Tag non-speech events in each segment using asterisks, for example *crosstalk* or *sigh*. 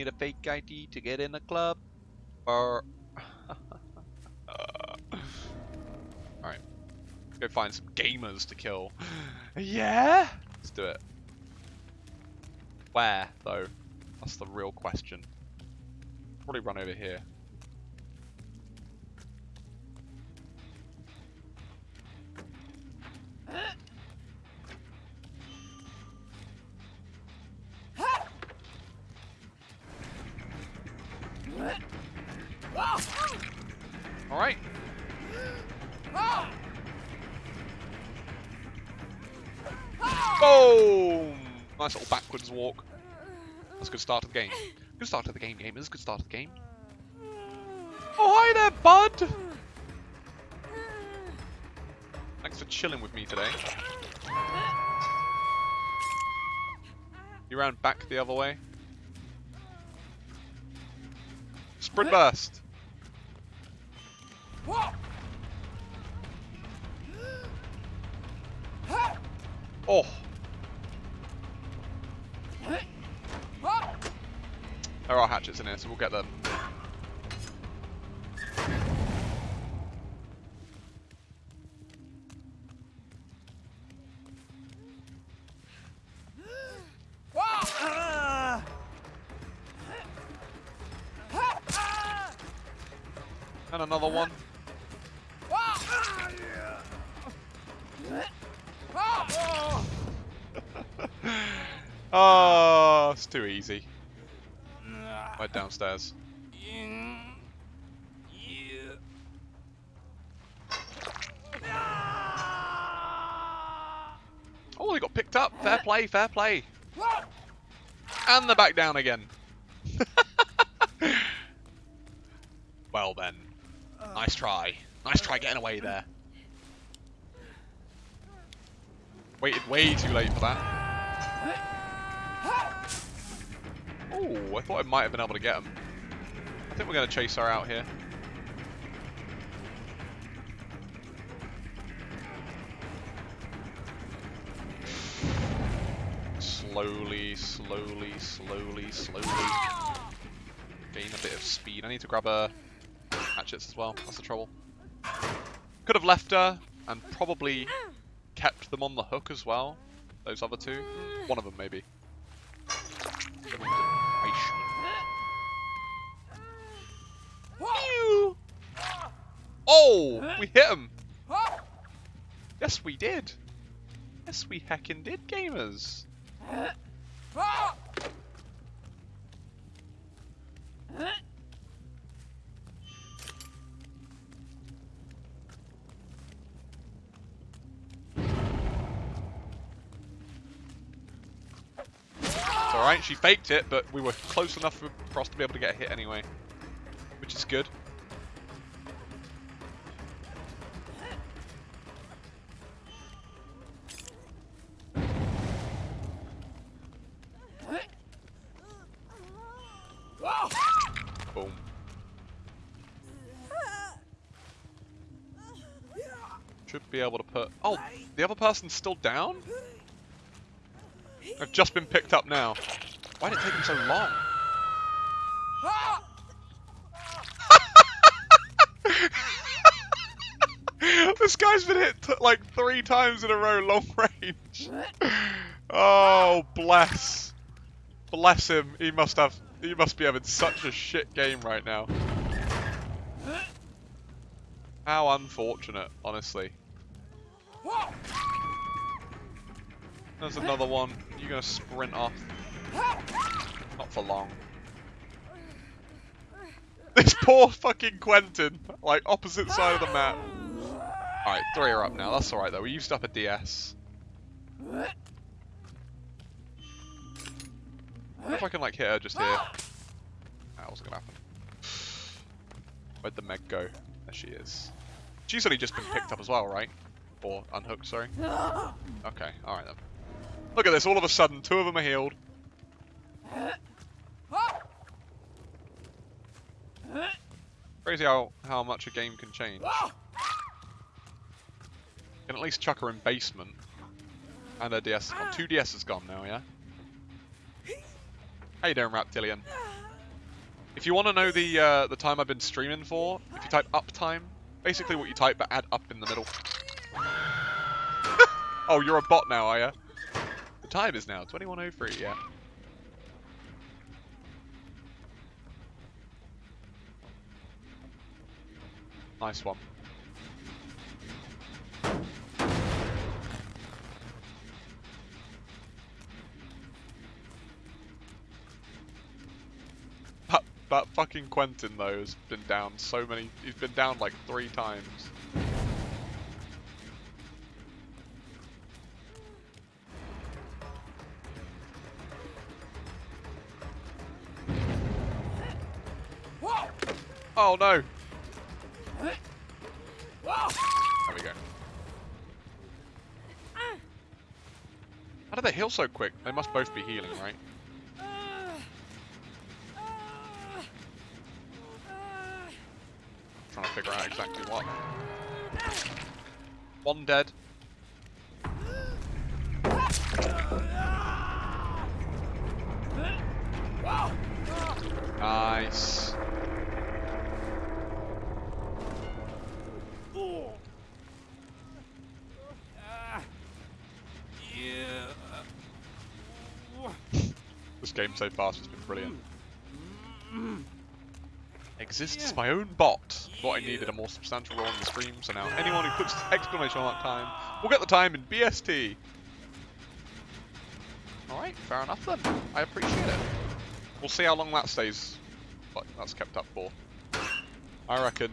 need a fake ID to get in the club? Or... Uh, alright. Go find some gamers to kill. yeah? Let's do it. Where, though? That's the real question. Probably run over here. Alright. Boom! Nice little backwards walk. That's a good start to the game. Good start to the game, gamers. Good start to the game. Oh, hi there, bud! Thanks for chilling with me today. You ran back the other way. Sprint burst! Oh! There are hatchets in here, so we'll get them. And another one. Oh, it's too easy. Right downstairs. Oh, they got picked up. Fair play, fair play. And they're back down again. *laughs* well then. Nice try. Nice try getting away there. Waited way too late for that. *laughs* Oh, I thought I might have been able to get him. I think we're going to chase her out here. Slowly, slowly, slowly, slowly. Gain a bit of speed. I need to grab a hatchets as well. That's the trouble. Could have left her and probably kept them on the hook as well. Those other two. One of them maybe. Oh! We hit him! Yes, we did! Yes, we heckin' did, gamers! Alright, she faked it, but we were close enough for, us to be able to get a hit anyway. Which is good. Boom. Should be able to put... Oh, the other person's still down? I've just been picked up now. Why did it take him so long? *laughs* this guy's been hit like three times in a row long range. Oh, bless. Bless him. He must have he must be having such a shit game right now. How unfortunate, honestly. There's another one. You're gonna sprint off. Not for long. *laughs* This poor fucking Quentin, like opposite side of the map. Alright, three are up now. That's alright though. We used up a DS. wonder if I can like hit her just here. That wasn't gonna happen. *sighs* Where'd the Meg go? There she is. She's only just been picked up as well, right? Or unhooked, sorry. Okay, alright then. Look at this, all of a sudden, two of them are healed. Crazy how, how much a game can change. Can at least chuck her in basement. And her DS gone. Two DS is gone now, yeah? How you doing, Raptillion? If you want to know the uh, the time I've been streaming for, if you type uptime, basically what you type but add up in the middle. *laughs* oh, you're a bot now, are you? Time is now 21:03. Yeah. Nice one. That, that fucking Quentin though has been down so many. He's been down like three times. Oh no! There we go. How did they heal so quick? They must both be healing, right? Trying to figure out exactly what. One dead. Nice. This game so far has been brilliant. Mm-hmm. Exists my own bot. What I needed a more substantial role in the stream, so now anyone who puts *laughs* exclamation mark time will get the time in BST. Alright, fair enough then. I appreciate it. We'll see how long that stays, but that's kept up for. I reckon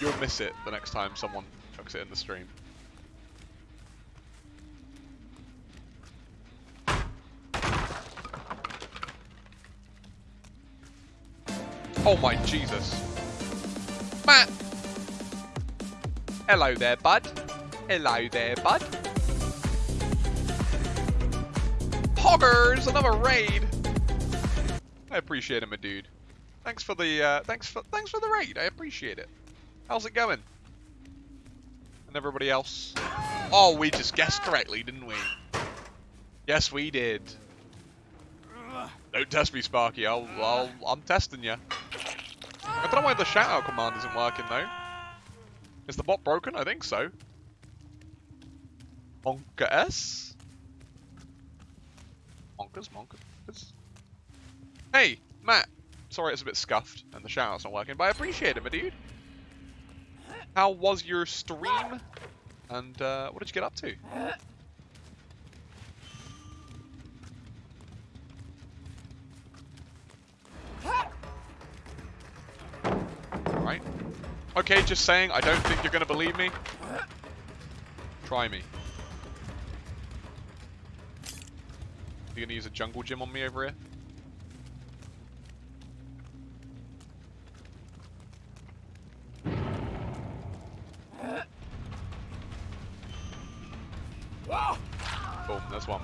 you'll miss it the next time someone chucks it in the stream. Oh my Jesus. Matt! Hello there, bud. Hello there, bud. Hoggers! Another raid! I appreciate it, my dude. Thanks for the uh, thanks for thanks for the raid. I appreciate it. How's it going? And everybody else? Oh, we just guessed correctly, didn't we? Yes, we did. Don't test me, Sparky. I'll, I'll, I'm testing you. I don't know why the shout-out command isn't working, though. Is the bot broken? I think so. Monka S? Monkers, monkers. Hey, Matt. Sorry it's a bit scuffed and the shout-out's not working, but I appreciate it, my dude. How was your stream? And uh, what did you get up to? Okay, just saying, I don't think you're going to believe me. Try me. You to use a jungle gym on me over here? Boom, there's one.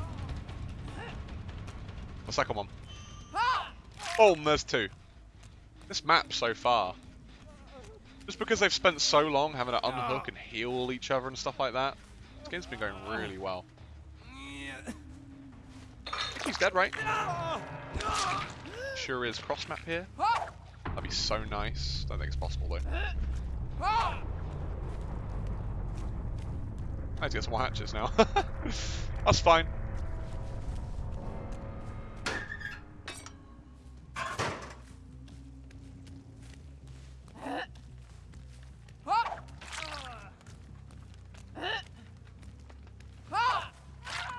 The second one. Boom, there's two. This map so far. Just because they've spent so long having to unhook ah. and heal each other and stuff like that. This game's been going ah. really well. He's dead, right? Sure is cross map here. Ah. That'd be so nice. Don't think it's possible though. I have to get some more hatches now. *laughs* That's fine.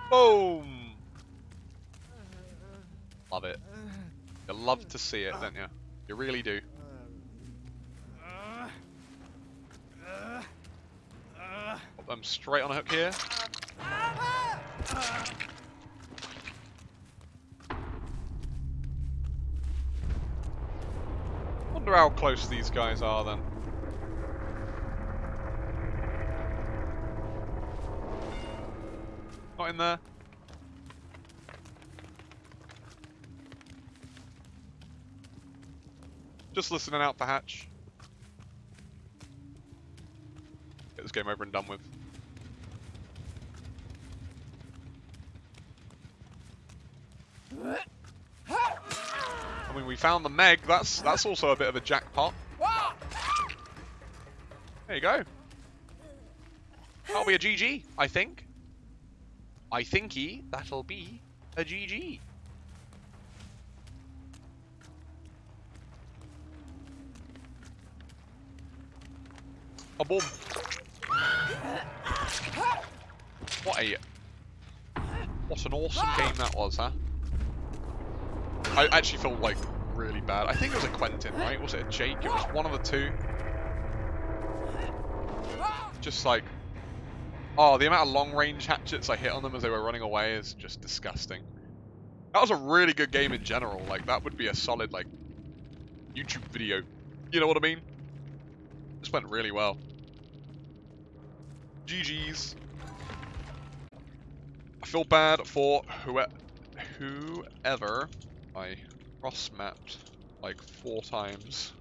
Boom! Love it. You love to see it, don't you? You really do. Put them straight on a hook here. Wonder how close these guys are then. Not in there. Just listening out for Hatch. Get this game over and done with. I mean, we found the Meg. That's that's also a bit of a jackpot. There you go. That'll be a GG, I think. I thinky that'll be a GG. A boom. What a what an awesome game that was, huh? I actually feel like really bad. I think it was a Quentin, right? Was it a Jake? It was one of the two. Just like, oh, the amount of long range hatchets I hit on them as they were running away is just disgusting. That was a really good game in general. Like that would be a solid like YouTube video. You know what I mean? This went really well. GG's. I feel bad for whoever, whoever I cross-mapped like four times